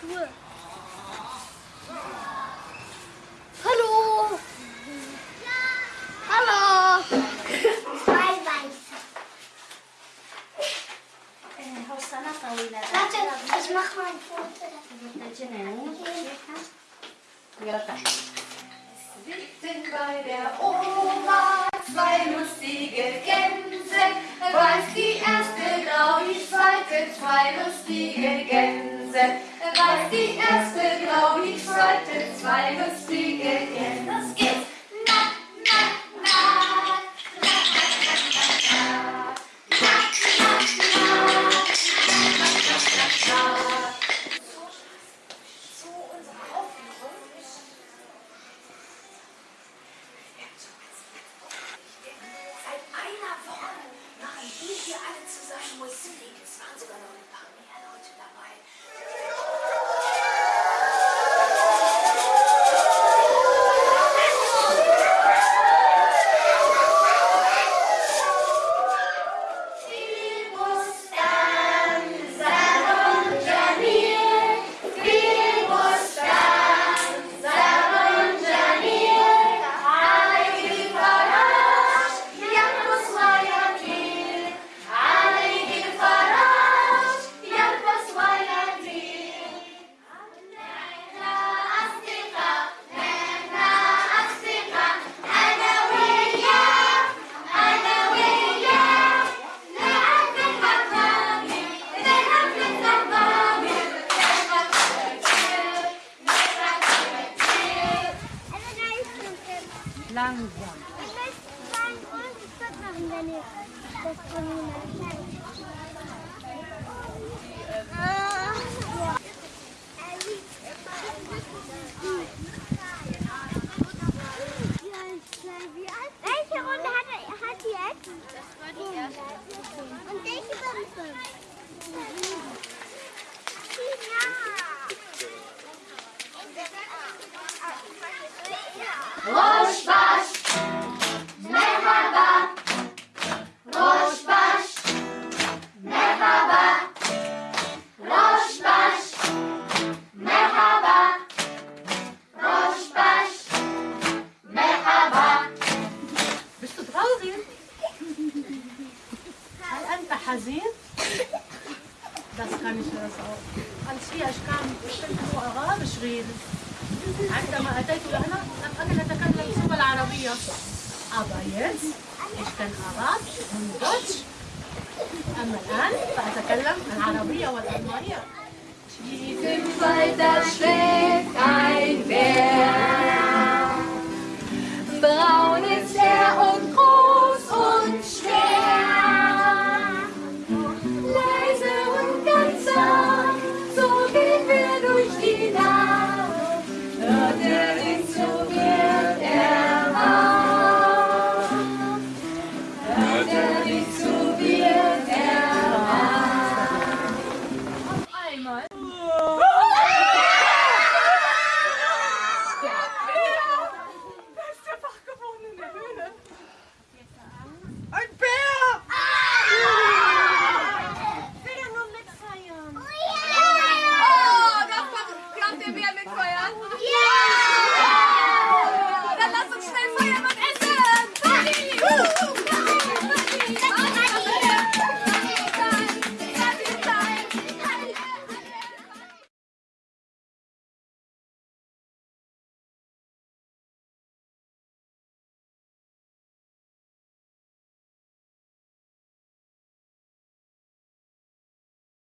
Schuhe. Hallo. Hallo. Zwei weiße. Warte, ich mach mal ein Foto. Ja, Sitzen bei der Oma zwei lustige Gänse. Weiß die erste grau, die zweite zwei lustige Gänse weiß die erste, glaub ich, zweite, zweites fliege, denn das geht's. Seit einer Woche machen wir hier alle zusammen Langzaam. Ik ben bijna ontstaan naar de صغير هل أنت حزين؟ بس خمس رسعة قال في أشكال هو غاب شغيل. عندما أتيت هنا لم أكن أتكلم اللغة العربية. أبايت إيش كان أراد هندوتش أما الآن فأتكلم العربية والألمانية.